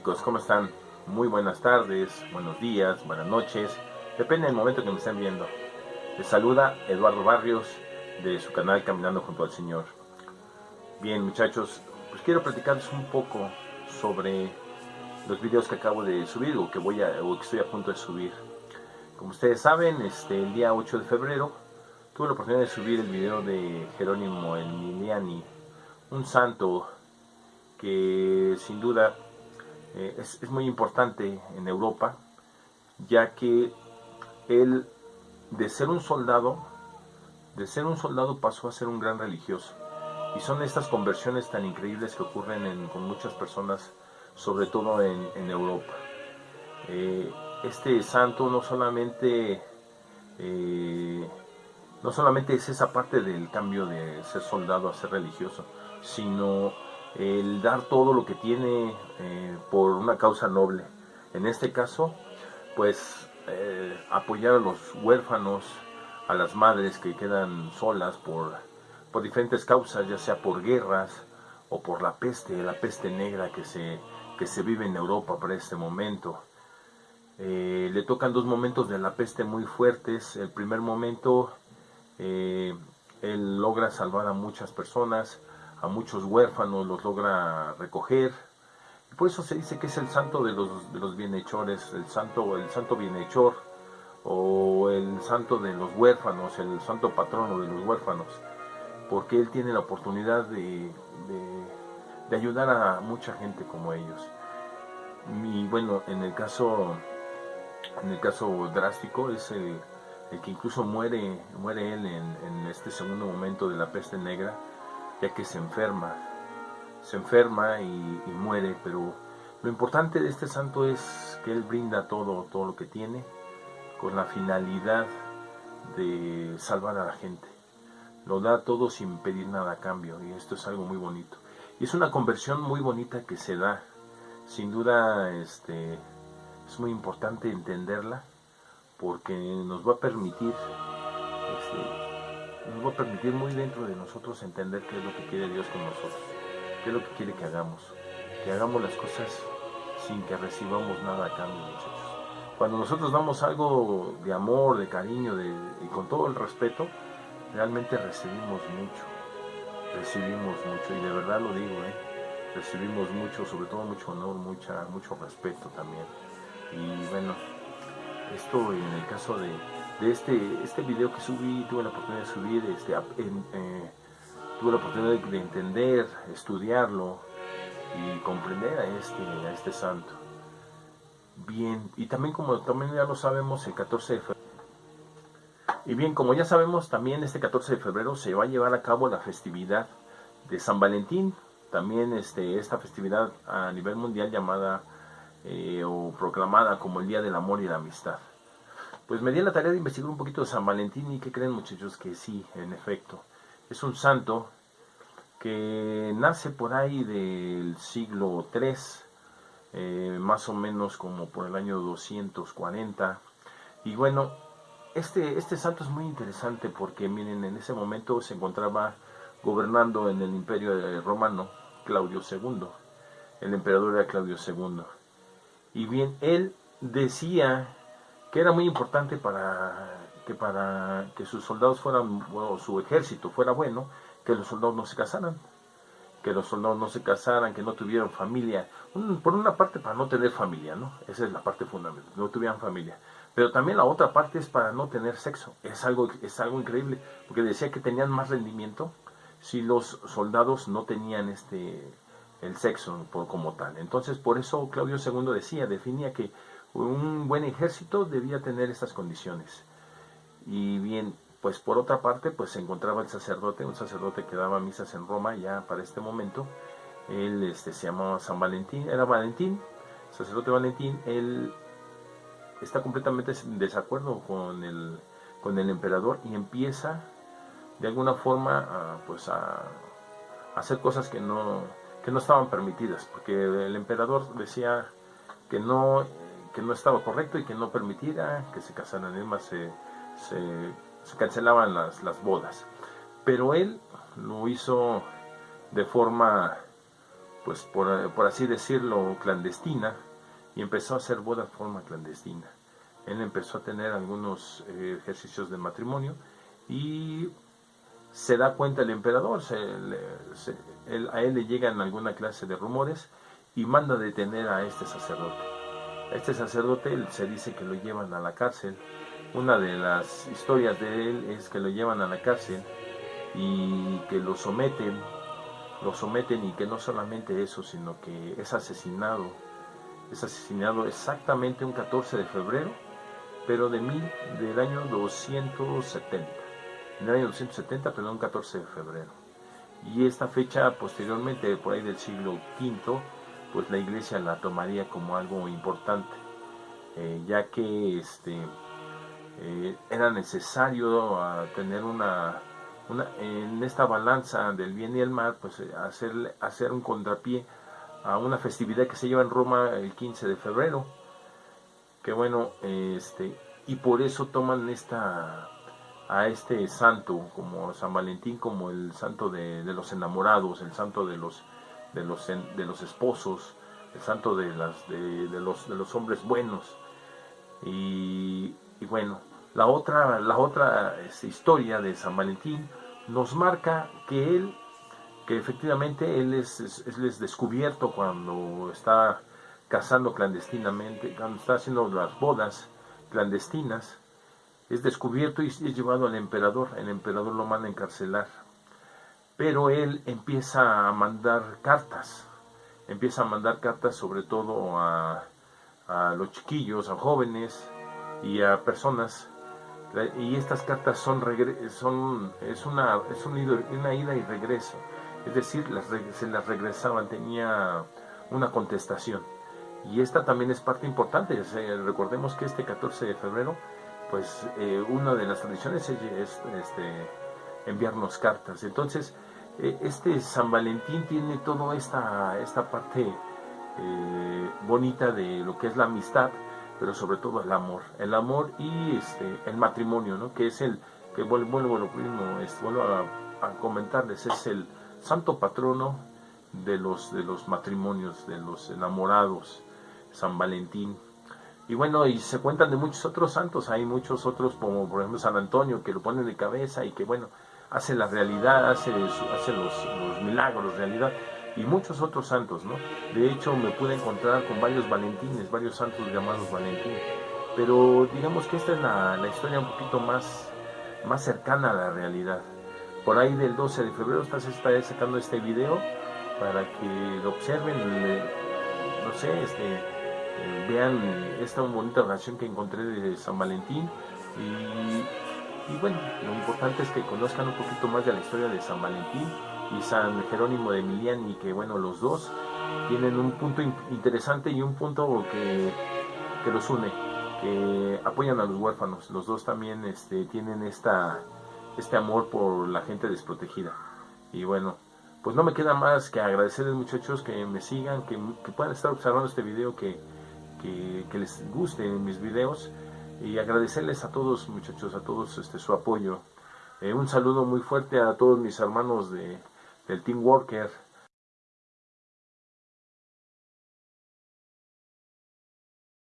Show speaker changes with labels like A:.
A: chicos, ¿cómo están? Muy buenas tardes, buenos días, buenas noches, depende del momento que me estén viendo. Les saluda Eduardo Barrios de su canal Caminando junto al Señor. Bien muchachos, pues quiero platicarles un poco sobre los videos que acabo de subir o que voy a o que estoy a punto de subir. Como ustedes saben, este el día 8 de febrero tuve la oportunidad de subir el video de Jerónimo Emiliani, un santo que sin duda eh, es, muy importante en Europa, ya que él, de ser un soldado, de ser un soldado pasó a ser un gran religioso. Y son estas conversiones tan increíbles que ocurren con muchas personas, sobre todo en, Europa. Eh, este santo no solamente, eh, no solamente es esa parte del cambio de ser soldado a ser religioso, sino el dar todo lo que tiene eh, por una causa noble. En este caso, pues eh, apoyar a los huérfanos, a las madres que quedan solas por, por diferentes causas, ya sea por guerras o por la peste, la peste negra que se, que se vive en Europa para este momento. Eh, le tocan dos momentos de la peste muy fuertes. El primer momento, él logra salvar a muchas personas, a muchos huérfanos los logra recoger. Por eso se dice que es el santo de los, de los bienhechores, el santo, el santo bienhechor, o el santo de los huérfanos, el santo patrono de los huérfanos, porque él tiene la oportunidad de, de, ayudar a mucha gente como ellos. Y bueno, en el caso, en el caso drástico es el, el que incluso muere, muere él en este segundo momento de la peste negra, ya que se enferma, se enferma y, muere, pero lo importante de este santo es que él brinda todo, todo lo que tiene con la finalidad de salvar a la gente. Lo da todo sin pedir nada a cambio y esto es algo muy bonito. Y es una conversión muy bonita que se da. Sin duda este, es muy importante entenderla porque nos va a permitir este, nos va a permitir muy dentro de nosotros entender qué es lo que quiere Dios con nosotros, qué es lo que quiere que hagamos, que hagamos las cosas sin que recibamos nada a cambio, muchachos. Cuando nosotros damos algo de amor, de cariño de, y con todo el respeto, realmente recibimos mucho, recibimos mucho, y de verdad lo digo, ¿eh? recibimos mucho, sobre todo mucho honor, mucha, mucho respeto también. Y bueno, esto en el caso de, de este, este video que subí, tuve la oportunidad de subir, este, eh, tuve la oportunidad de, entender, estudiarlo y comprender a este, a este santo. Bien, y también como también ya lo sabemos, el 14 de febrero, y bien, como ya sabemos, también este 14 de febrero se va a llevar a cabo la festividad de San Valentín, también este, esta festividad a nivel mundial llamada eh, o proclamada como el Día del Amor y la Amistad. Pues me di la tarea de investigar un poquito de San Valentín y que creen muchachos que sí, en efecto. Es un santo que nace por ahí del siglo III, eh, más o menos como por el año 240. Y bueno, este, este santo es muy interesante porque miren, en ese momento se encontraba gobernando en el imperio romano Claudio II. El emperador era Claudio II. Y bien, él decía que era muy importante para que para que sus soldados fueran, o su ejército fuera bueno, que los soldados no se casaran, que los soldados no se casaran, que no tuvieran familia, por una parte para no tener familia, ¿no? Esa es la parte fundamental, no tuvieran familia. Pero también la otra parte es para no tener sexo. Es algo, es algo increíble, porque decía que tenían más rendimiento si los soldados no tenían este el sexo por, como tal. Entonces, por eso Claudio II decía, definía que un buen ejército debía tener estas condiciones. Y bien, pues por otra parte, pues se encontraba el sacerdote, un sacerdote que daba misas en Roma ya para este momento. Él este, se llamaba San Valentín, era Valentín, sacerdote Valentín, él está completamente en desacuerdo con el, con el emperador y empieza de alguna forma a, pues a, hacer cosas que no, que no estaban permitidas, porque el emperador decía que no que no estaba correcto y que no permitiera que se casaran, además se, se, cancelaban las, las, bodas. Pero él lo hizo de forma pues por, por así decirlo, clandestina, y empezó a hacer boda de forma clandestina. Él empezó a tener algunos eh, ejercicios de matrimonio y se da cuenta el emperador, a él le llegan alguna clase de rumores y manda detener a este sacerdote. Este sacerdote se dice que lo llevan a la cárcel. Una de las historias de él es que lo llevan a la cárcel y que lo someten, lo someten y que no solamente eso, sino que es asesinado. Es asesinado exactamente un 14 de febrero, pero de mil, del año 270 en el año 270, perdón, 14 de febrero. Y esta fecha posteriormente, por ahí del siglo V, pues la iglesia la tomaría como algo importante, eh, ya que este, eh, era necesario ah, tener una, en esta balanza del bien y el mal, pues eh, hacer, hacer un contrapié a una festividad que se lleva en Roma el 15 de febrero, que bueno, este, y por eso toman esta a este santo como San Valentín como el santo de, los enamorados, el santo de los de los de los esposos, el santo de las de, los de los hombres buenos. Y, bueno, la otra la otra este, historia de San Valentín nos marca que él que efectivamente él es, es descubierto cuando está casando clandestinamente, cuando está haciendo las bodas clandestinas es descubierto y es llevado al emperador. El emperador lo manda a encarcelar. Pero él empieza a mandar cartas. Empieza a mandar cartas sobre todo a, los chiquillos, a jóvenes y a personas. Y estas cartas son, son es, una, es una ida y regreso. Es decir, se las regresaban, tenía una contestación. Y esta también es parte importante. Recordemos que este 14 de febrero pues eh, una de las tradiciones es, este, enviarnos cartas. Entonces, este San Valentín tiene toda esta, esta parte eh, bonita de lo que es la amistad, pero sobre todo el amor. El amor y este, el matrimonio, ¿no? que es el, que vuelvo, vuelvo, vuelvo a, a, comentarles, es el santo patrono de los, de los matrimonios, de los enamorados, San Valentín. Y bueno, y se cuentan de muchos otros santos, hay muchos otros como por ejemplo San Antonio que lo ponen de cabeza y que bueno, hace la realidad, hace, hace los, milagros, realidad, y muchos otros santos, ¿no? De hecho me pude encontrar con varios Valentines, varios santos llamados Valentín, pero digamos que esta es la, historia un poquito más, más cercana a la realidad. Por ahí del 12 de febrero está, está sacando este video para que lo observen, no sé, este vean esta bonita oración que encontré de San Valentín bueno, lo importante es que conozcan un poquito más de la historia de San Valentín y San Jerónimo de Emiliani, que bueno, los dos tienen un punto interesante y un punto que, que los une, que apoyan a los huérfanos. Los dos también este, tienen esta, este amor por la gente desprotegida. Y bueno, pues no me queda más que agradecerles muchachos que me sigan, que, que puedan estar observando este video, que que, les gusten mis videos y agradecerles a todos muchachos, a todos este, su apoyo. Eh, un saludo muy fuerte a todos mis hermanos de, del Team Worker,